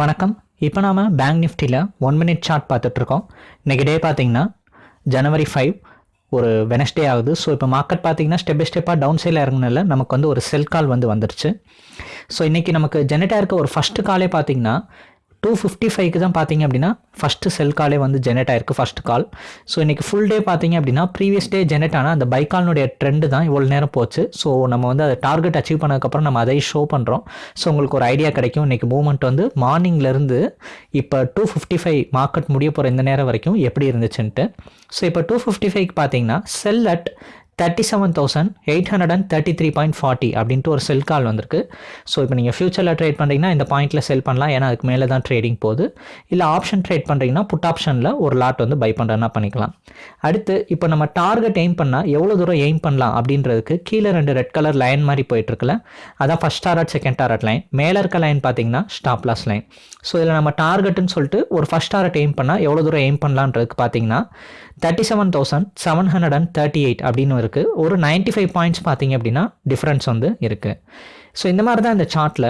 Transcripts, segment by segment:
வணக்கம். இப்போ நாம் பேங்க் நிஃப்டியில் ஒன் மினிட் சார்ட் பார்த்துட்ருக்கோம். இன்றைக்கி டே பார்த்தீங்கன்னா ஜனவரி ஃபைவ் ஒரு வெனஸ்டே ஆகுது. ஸோ இப்போ மார்க்கெட் பார்த்தீங்கன்னா ஸ்டெப் பை ஸ்டெப்பாக டவுன் சைடில் இறங்கினால நமக்கு வந்து ஒரு செல் கால் வந்து வந்துருச்சு. ஸோ இன்றைக்கி நமக்கு ஜெனட்டாக இருக்க ஒரு ஃபஸ்ட்டு காலே பார்த்தீங்கன்னா டூ ஃபிஃப்டி ஃபைவ்க்கு தான் பார்த்தீங்க அப்படின்னா ஃபஸ்ட்டு செல் காலே வந்து ஜெனரேட் ஆயிருக்கு ஃபஸ்ட் கால் ஸோ இன்றைக்கி ஃபுல் டே பார்த்தீங்க அப்படின்னா ப்ரீவியஸ் டே ஜெனரேட் ஆனால் அந்த பைக்கால்னுடைய ட்ரெண்டு தான் இவ்வளோ நேரம் போச்சு. ஸோ நம்ம வந்து அதை டார்கெட் அச்சீவ் பண்ணதுக்கப்புறம் நம்ம அதை ஷோ பண்ணுறோம் ஸோ உங்களுக்கு ஒரு ஐடியா கிடைக்கும். இன்றைக்கி மூவ்மெண்ட் வந்து மார்னிங்லேருந்து இப்போ டூ ஃபிஃப்டி ஃபைவ் மார்க்கெட் முடிய போகிற இந்த நேரம் வரைக்கும் எப்படி இருந்துச்சுன்ட்டு. ஸோ இப்போ டூ ஃபிஃப்டி ஃபைவ்க்கு பார்த்தீங்கன்னா sell at thirty seven thousand eight hundred and thirty three point forty அப்படின்ட்டு ஒரு செல் கால் வந்திருக்கு. ஸோ இப்போ நீங்கள் ஃபியூச்சரில் ட்ரேட் பண்ணுறீங்கன்னா இந்த பாயிண்ட்டில் செல் பண்ணலாம். ஏன்னா அதுக்கு மேலே தான் ட்ரேடிங் போகுது. இல்லை ஆப்ஷன் ட்ரேட் பண்ணுறீங்கன்னா புட் ஆப்ஷனில் ஒரு லாட் வந்து பை பண்ணுறதுனா பண்ணிக்கலாம். அடுத்து இப்போ நம்ம டார்கெட் எய்ம் பண்ணால் எவ்வளோ தூரம் எய்ம் பண்ணலாம் அப்படின்றதுக்கு கீழே ரெண்டு ரெட் கலர் லைன் மாதிரி போயிட்டுருக்குல்ல அதான் first target second target line மேலே இருக்க லைன் பார்த்தீங்கன்னா ஸ்டாப் லாஸ் லைன் ஸோ இதில் நம்ம டார்கெட்டுன்னு சொல்லிட்டு ஒரு ஃபஸ்ட் டாரட் எய்ம் பண்ணால் எவ்வளோ தூரம் எய்ம் பண்ணலான்றதுக்கு பார்த்தீங்கன்னா thirty seven thousand seven hundred and thirty eight அப்படின்னு இருக்குது ஒரு நைன்ட்டி ஃபைவ் பாயிண்ட்ஸ் பார்த்தீங்க அப்படின்னா டிஃப்ரென்ஸ் வந்து இருக்குது ஸோ இந்த மாதிரி தான் இந்த சார்ட்டில்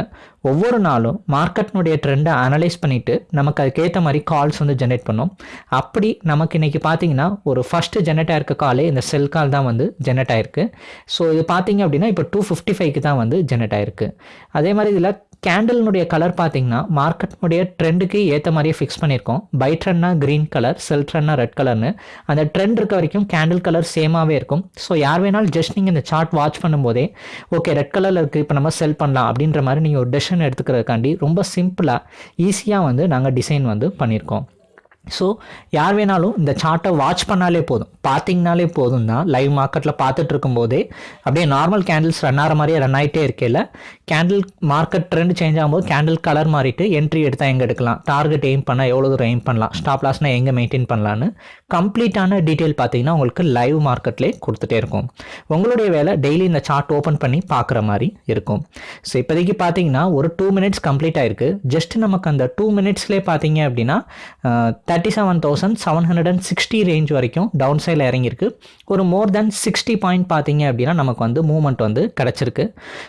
ஒவ்வொரு நாளும் மார்க்கெட்னுடைய ட்ரெண்டை அனலைஸ் பண்ணிவிட்டு நமக்கு அதுக்கேற்ற மாதிரி கால்ஸ் வந்து ஜென்ரேட் பண்ணோம். அப்படி நமக்கு இன்றைக்கி பார்த்தீங்கன்னா ஒரு ஃபஸ்ட்டு ஜென்ரேட் ஆயிருக்க காலே இந்த செல் கால் தான் வந்து ஜென்ரேட் ஆயிருக்கு. ஸோ இது பார்த்தீங்க அப்படின்னா இப்போ டூ ஃபிஃப்டி ஃபைவ்க்கு தான் வந்து ஜென்ரேட் ஆயிருக்கு. அதே மாதிரி இதில் கேண்டலினுடைய கலர் பார்த்தீங்கன்னா மார்க்கெட்னுடைய ட்ரெண்டுக்கு ஏற்ற மாதிரியே ஃபிக்ஸ் பண்ணியிருக்கோம். பை ட்ரெண்ட்னா க்ரீன் கலர் செல் ட்ரெண்ட்னா ரெட் கலர்னு அந்த ட்ரெண்ட் இருக்க வரைக்கும் கேண்டில் கலர் சேமாகவே இருக்கும். ஸோ யார் வேணாலும் ஜஸ்ட் நீங்கள் இந்த சார்ட் வாட்ச் பண்ணும்போதே ஓகே ரெட் கலரில் இருக்குது இப்போ நம்ம செல் பண்ணலாம் அப்படின்ற மாதிரி நீங்கள் ஒரு டெசிஷன் எடுத்துக்கிறதுக்காண்டி ரொம்ப சிம்பிளாக ஈஸியாக வந்து நாங்கள் டிசைன் வந்து பண்ணியிருக்கோம். ஸோ யார் வேணாலும் இந்த சார்ட்டை வாட்ச் பண்ணாலே போதும். பார்த்தீங்கனாலே போதும் தான் லைவ் மார்க்கெட்டில் பார்த்துட்டு இருக்கும்போதே அப்படியே நார்மல் கேண்டில்ஸ் ரன் ஆகிற மாதிரியே ரன் ஆகிட்டே இருக்கையில் கேண்டில் மார்க்கெட் ட்ரெண்ட் சேஞ்ச் ஆகும்போது கேண்டில் கலர் மாறிட்டு என்ட்ரி எடுத்தால் எங்கே எடுக்கலாம்? டார்கெட் எய்ம் பண்ணால் எவ்வளோ தூரம் எய்ம் பண்ணலாம்? ஸ்டாப் லாஸ்னால் எங்கே மெயின்டைன் பண்ணலான்னு கம்ப்ளீட்டான டீட்டெயில் பார்த்தீங்கன்னா உங்களுக்கு லைவ் மார்க்கெட்லேயே கொடுத்துட்டே இருக்கும். உங்களுடைய வேலை டெய்லி இந்த சார்ட் ஓப்பன் பண்ணி பார்க்குற மாதிரி இருக்கும். ஸோ இப்போதைக்கு பார்த்தீங்கன்னா ஒரு டூ மினிட்ஸ் கம்ப்ளீட் ஆகிருக்கு ஜஸ்ட் நமக்கு அந்த டூ மினிட்ஸ்லேயே பார்த்தீங்க அப்படின்னா thirty seven thousand seven hundred and sixty range வரைக்கும் டவுன் சைடில் இறங்கியிருக்கு. ஒரு மோர் தென் சிக்ஸ்டி பாயிண்ட் பார்த்தீங்க அப்படின்னா நமக்கு வந்து மூவ்மெண்ட் வந்து கிடச்சிருக்கு.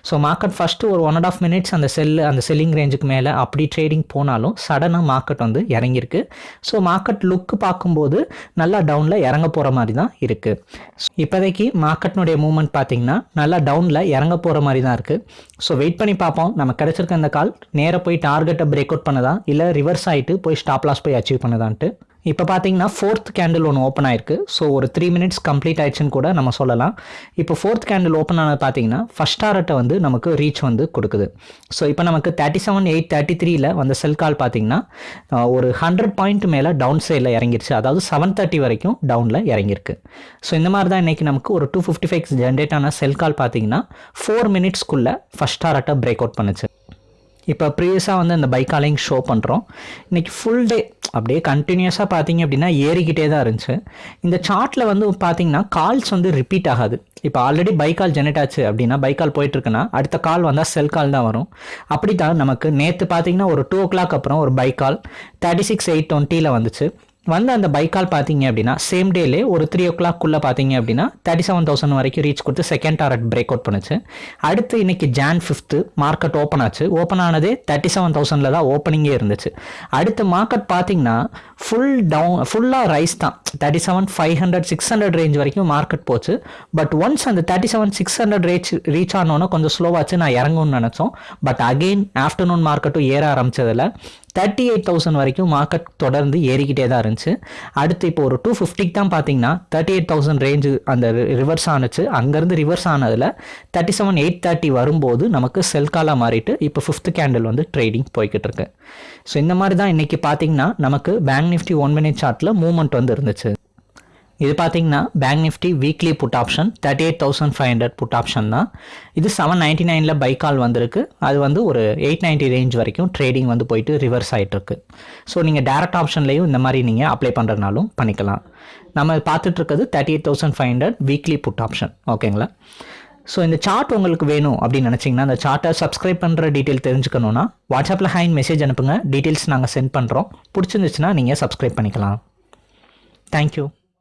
ஸோ மார்க்கெட் ஃபஸ்ட்டு ஒரு ஒன் அண்ட் ஆஃப் மினிட்ஸ் அந்த செல்லு அந்த செல்லிங் ரேஞ்சுக்கு மேலே அப்படி ட்ரேடிங் போனாலும் சடனாக மார்க்கெட் வந்து இறங்கியிருக்கு. ஸோ மார்க்கெட் லுக்கு பார்க்கும்போது நல்லா டவுனில் இறங்க போகிற மாதிரி தான் இருக்குது இப்போதைக்கு மார்க்கெட்னுடைய மூவ்மெண்ட் பார்த்தீங்கன்னா நல்லா டவுனில் இறங்க போகிற மாதிரி தான் இருக்குது ஸோ வெயிட் பண்ணி பார்ப்போம். நம்ம கிடச்சிருக்க அந்த கால் நேராக போய் டார்கெட்டை பிரேக் அவுட் பண்ணதா? இல்லை ரிவர்ஸ் ஆகிட்டு போய் ஸ்டாப் லாஸ் போய் அச்சீவ் பண்ணதான்ட்டு இப்போ பார்த்தீங்கன்னா ஃபோர்த் கேண்டில் ஒன்று ஓப்பன் ஆயிருக்கு. ஸோ ஒரு த்ரீ மினிட்ஸ் கம்ப்ளீட் ஆயிடுச்சுன்னு கூட நம்ம சொல்லலாம். இப்போ ஃபோர்த் கேண்டில் ஓப்பன் ஆனது பார்த்தீங்கன்னா ஃபஸ்ட் டாரட்டை வந்து நமக்கு ரீச் வந்து கொடுக்குது. ஸோ இப்போ நமக்கு தேர்ட்டி செவன் எயிட் தேர்ட்டி த்ரீல வந்த செல் கால் பார்த்தீங்கன்னா ஒரு ஹண்ட்ரட் பாயிண்ட் மேலே டவுன் சைடில் இறங்கிருச்சு. அதாவது செவன் தேர்ட்டி வரைக்கும் டவுனில் இறங்கியிருக்கு. ஸோ இந்த மாதிரி தான் இன்றைக்கி நமக்கு ஒரு டூ ஃபிஃப்டி ஃபைவ் ஜென்ரேட் ஆன செல் கால் பார்த்தீங்கன்னா ஃபோர் மினிட்ஸ்க்குள்ளே ஃபஸ்ட் டாரட்டை பிரேக் அவுட் பண்ணுச்சு. இப்போ ப்ரீவியஸாக வந்து அந்த பைக்காலையும் ஷோ பண்ணுறோம் இன்றைக்கி ஃபுல் டே அப்படியே கண்டினியூஸாக பார்த்தீங்க அப்படின்னா ஏறிக்கிட்டே தான் இருந்துச்சு. இந்த சார்ட்டில் வந்து பார்த்தீங்கன்னா கால்ஸ் வந்து ரிப்பீட் ஆகாது. இப்போ ஆல்ரெடி பைக்கால் ஜெனரேட் ஆச்சு அப்படின்னா பைக்கால் போயிட்டுருக்குன்னா அடுத்த கால் வந்தால் செல் கால் தான் வரும். அப்படி தான் நமக்கு நேற்று பார்த்தீங்கன்னா ஒரு டூ ஓ கிளாக் அப்புறம் ஒரு பைக்கால் தேர்ட்டி சிக்ஸ் எயிட் டுவெண்ட்டியில் வந்துச்சு. வந்து அந்த பைக்கால் பார்த்தீங்க அப்படின்னா சேம் டேலே ஒரு த்ரீ ஓ கிளாக்குள்ளே பார்த்தீங்க அப்படின்னா தேர்ட்டி செவன் தௌசண்ட் வரைக்கும் ரீச் கொடுத்து செகண்ட் டாரட் பிரேக் அவுட் பண்ணுச்சு. அடுத்து இன்னைக்கு ஜான் ஃபிஃப்த்து மார்க்கெட் ஓப்பன் ஆச்சு. ஓப்பன் ஆனதே தேர்ட்டி செவன் தௌசண்டில் தான் ஓப்பனிங்கே இருந்துச்சு. அடுத்து மார்க்கெட் பார்த்தீங்கன்னா ஃபுல் டவுன் ஃபுல்லாக ரைஸ் தான். Thirty seven five hundred six hundred range வரைக்கும் மார்க்கெட் போச்சு. பட் ஒன்ஸ் அந்த thirty seven six hundred reach reach ஆனோன்னா கொஞ்சம் ஸ்லோவாச்சு நான் இறங்கும்னு நினச்சோம். பட் அகெயின் ஆஃப்டர்நூன் மார்க்கெட்டும் ஏற ஆரம்பிச்சதில் தேர்ட்டி எயிட் தௌசண்ட் வரைக்கும் மார்க்கெட் தொடர்ந்து ஏறிக்கிட்டே தான் இருந்துச்சு. அடுத்து இப்போ ஒரு டூ ஃபிஃப்டிக்கு தான் பார்த்தீங்கன்னா தேர்ட்டி எயிட் தௌசண்ட் ரேஞ்சு அந்த ரிவர்ஸ் ஆனுச்சு. அங்கேருந்து ரிவர்ஸ் ஆனதில் தேர்ட்டி செவன் எயிட் தேர்ட்டி வரும்போது நமக்கு செல் காலாக மாறிட்டு இப்போ ஃபிஃப்த் கேண்டில் வந்து ட்ரேடிங் போய்கிட்டு இருக்கு. ஸோ இந்த மாதிரி தான் இன்றைக்கி பார்த்தீங்கன்னா நமக்கு பேங்க் நிஃப்டி ஒன் மினிட் சார்ட்டில் மூவ்மெண்ட் வந்து இருந்துச்சு. இது பார்த்தீங்கன்னா Bank Nifty weekly put option thirty eight thousand five hundred put option தான். இது செவன் நைன்ட்டி நைனில் பை கால் வந்திருக்கு. அது வந்து ஒரு எயிட் நைன்ட்டி ரேஞ்ச் வரைக்கும் ட்ரேடிங் வந்து போயிட்டு ரிவர்ஸ் ஆகிட்டுருக்கு ஸோ நீங்கள் டேரக்ட் ஆப்ஷன்லேயும் இந்த மாதிரி நீங்கள் அப்ளை பண்ணுறதுனாலும் பண்ணிக்கலாம். நம்ம பார்த்துட்டு இருக்கிறது thirty eight thousand five hundred weekly put option ஓகேங்களா ஸோ இந்த சார்ட் உங்களுக்கு வேணும் அப்படின்னு நினச்சிங்கன்னா அந்த சார்ட்டை சப்ஸ்கிரைப் பண்ணுற டீட்டெயில் தெரிஞ்சுக்கணுன்னா வாட்ஸ்அப்பில் ஹைன் மெசேஜ் அனுப்புங்க. டீட்டெயில்ஸ் நாங்கள் சென்ட் பண்ணுறோம் பிடிச்சிருந்துச்சுன்னா நீங்கள் சப்ஸ்கிரைப் பண்ணிக்கலாம். தேங்க்யூ